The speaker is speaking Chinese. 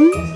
嗯。